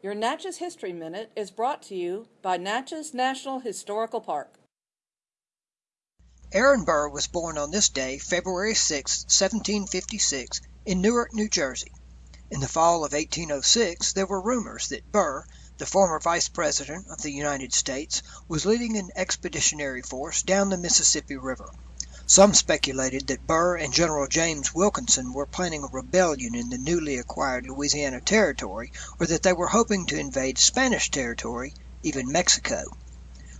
Your Natchez History Minute is brought to you by Natchez National Historical Park. Aaron Burr was born on this day, February 6, 1756, in Newark, New Jersey. In the fall of 1806 there were rumors that Burr, the former Vice President of the United States, was leading an expeditionary force down the Mississippi River. Some speculated that Burr and General James Wilkinson were planning a rebellion in the newly acquired Louisiana Territory, or that they were hoping to invade Spanish territory, even Mexico.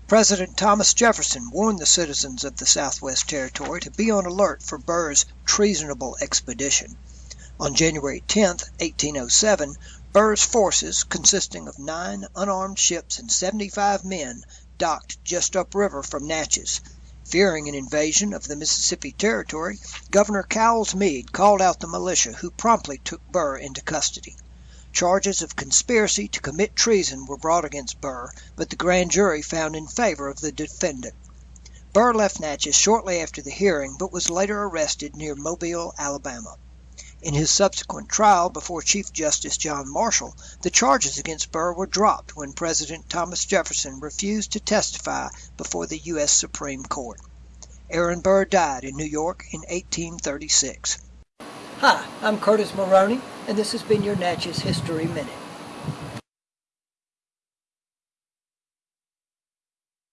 President Thomas Jefferson warned the citizens of the Southwest Territory to be on alert for Burr's treasonable expedition. On January 10, 1807, Burr's forces, consisting of nine unarmed ships and seventy five men, docked just upriver from Natchez. Fearing an invasion of the Mississippi Territory, Governor Cowles Mead called out the militia, who promptly took Burr into custody. Charges of conspiracy to commit treason were brought against Burr, but the grand jury found in favor of the defendant. Burr left Natchez shortly after the hearing, but was later arrested near Mobile, Alabama. In his subsequent trial before Chief Justice John Marshall, the charges against Burr were dropped when President Thomas Jefferson refused to testify before the U.S. Supreme Court. Aaron Burr died in New York in 1836. Hi, I'm Curtis Maroney, and this has been your Natchez History Minute.